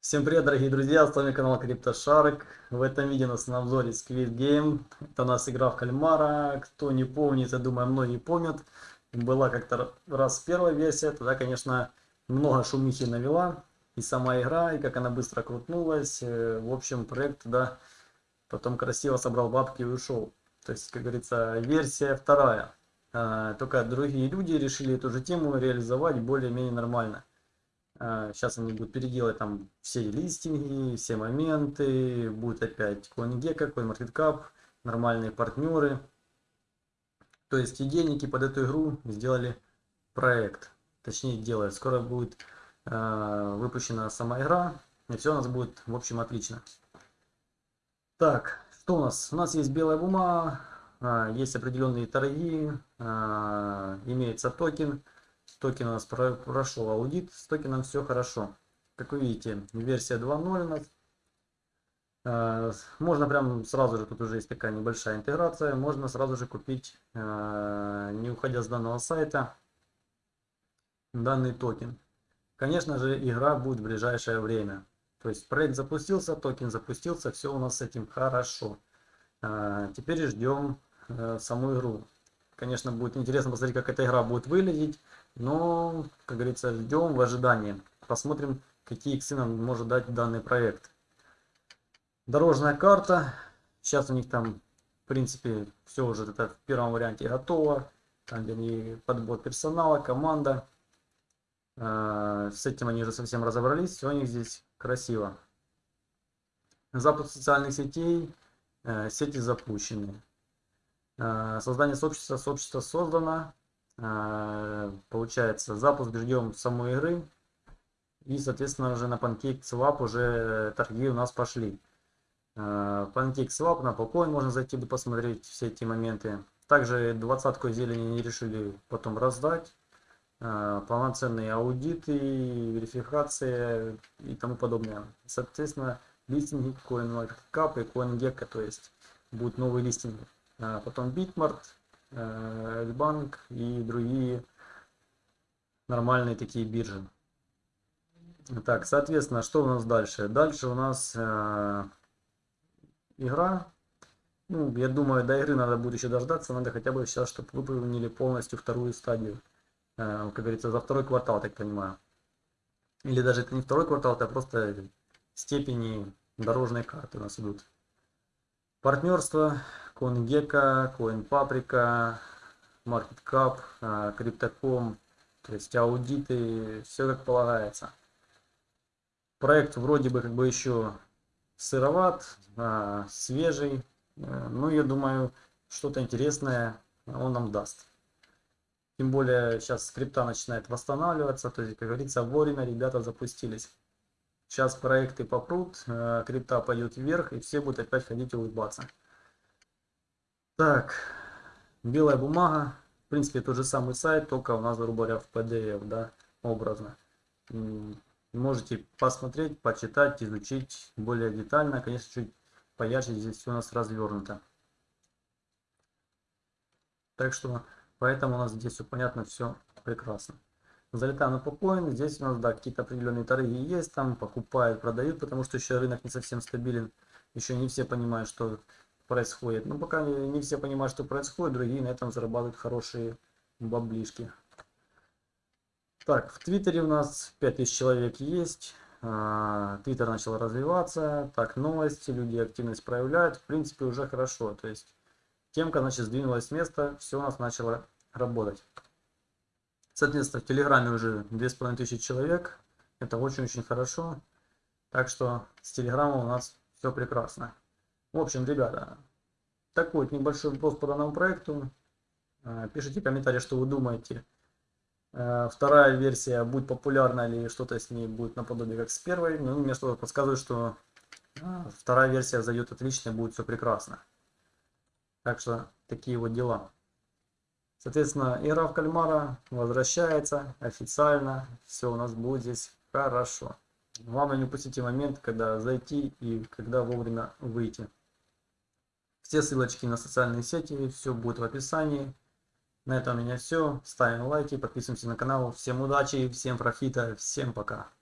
Всем привет, дорогие друзья, с вами канал CryptoShark. В этом видео нас на обзоре Squid Game. Это у нас игра в кальмара. Кто не помнит, я думаю, многие помнят. Была как-то раз первая версия, тогда, конечно, много шумихи навела. И сама игра, и как она быстро крутнулась. Э, в общем, проект да, потом красиво собрал бабки и ушел. То есть, как говорится, версия вторая. А, только другие люди решили эту же тему реализовать более-менее нормально. Сейчас а, они будут переделать там все листинги, все моменты. Будет опять CoinGecko, CoinMarketCap, нормальные партнеры. То есть идейники под эту игру сделали проект. Точнее делают. Скоро будет э, выпущена сама игра. И все у нас будет в общем отлично. Так, что у нас? У нас есть белая бумага, э, есть определенные торги, э, имеется токен. Токен у нас прошел аудит, с токеном все хорошо. Как вы видите, версия 2.0 у нас. Э, можно прям сразу же, тут уже есть такая небольшая интеграция, можно сразу же купить, э, не уходя с данного сайта, данный токен. Конечно же, игра будет в ближайшее время. То есть проект запустился, токен запустился, все у нас с этим хорошо. Э, теперь ждем саму игру. Конечно, будет интересно посмотреть, как эта игра будет выглядеть. Но, как говорится, ждем в ожидании. Посмотрим, какие иксы нам может дать данный проект. Дорожная карта. Сейчас у них там, в принципе, все уже это в первом варианте готово. Там, где подбор персонала, команда. Э, с этим они уже совсем разобрались. Все у них здесь красиво. Запуск социальных сетей. Э, сети запущены. Э, создание сообщества. Сообщество создано. Э, получается, запуск ждем самой игры. И, соответственно, уже на PancakeSwap уже торги у нас пошли. Э, PancakeSwap, на Polcoin можно зайти посмотреть все эти моменты. Также двадцатку зелени не решили потом раздать. Полноценные аудиты, верификация и тому подобное. Соответственно, листинги CoinMarketCap и CoinGecko, то есть будут новые листинги. Потом Bitmart, Сбербанк и другие нормальные такие биржи. Так, соответственно, что у нас дальше? Дальше у нас э, игра. Ну, я думаю, до игры надо будет еще дождаться. Надо хотя бы сейчас, чтобы выполнили полностью вторую стадию. Э, как говорится, за второй квартал, так понимаю. Или даже это не второй квартал, это просто степени дорожной карты у нас идут. Партнерство, CoinGecko, CoinPaprika, MarketCap, Crypto.com, то есть аудиты, все как полагается. Проект вроде бы как бы еще сыроват, а, свежий, э, ну я думаю, что-то интересное он нам даст. Тем более сейчас скрипта начинает восстанавливаться, то есть, как говорится, вовремя ребята запустились. Сейчас проекты попрут, э, крипта пойдет вверх, и все будут опять ходить и улыбаться. Так, белая бумага. В принципе, тот же самый сайт, только у нас, грубо говоря, в PDF, да, образно. Можете посмотреть, почитать, изучить более детально. Конечно, чуть поярче здесь все у нас развернуто. Так что, поэтому у нас здесь все понятно, все прекрасно. Залетаем на Popcoin. Здесь у нас, да, какие-то определенные торги есть. Там покупают, продают, потому что еще рынок не совсем стабилен. Еще не все понимают, что происходит. Но пока не, не все понимают, что происходит, другие на этом зарабатывают хорошие баблишки. Так, в Твиттере у нас 5000 человек есть. А, Твиттер начал развиваться. Так, новости, люди активность проявляют. В принципе, уже хорошо. То есть, темка, значит, сдвинулась с места. Все у нас начало работать. Соответственно, в Телеграме уже 2500 человек. Это очень-очень хорошо. Так что с Телеграмом у нас все прекрасно. В общем, ребята, такой вот небольшой вопрос по данному проекту. А, пишите комментарии, что вы думаете. А, вторая версия будет популярна или что-то с ней будет наподобие как с первой. Ну, мне что-то подсказывает, что а, вторая версия зайдет отлично, будет все прекрасно. Так что такие вот дела. Соответственно, игра в кальмара возвращается официально. Все у нас будет здесь хорошо. Главное не упустите момент, когда зайти и когда вовремя выйти. Все ссылочки на социальные сети, все будет в описании. На этом у меня все. Ставим лайки, подписываемся на канал. Всем удачи, всем профита, всем пока.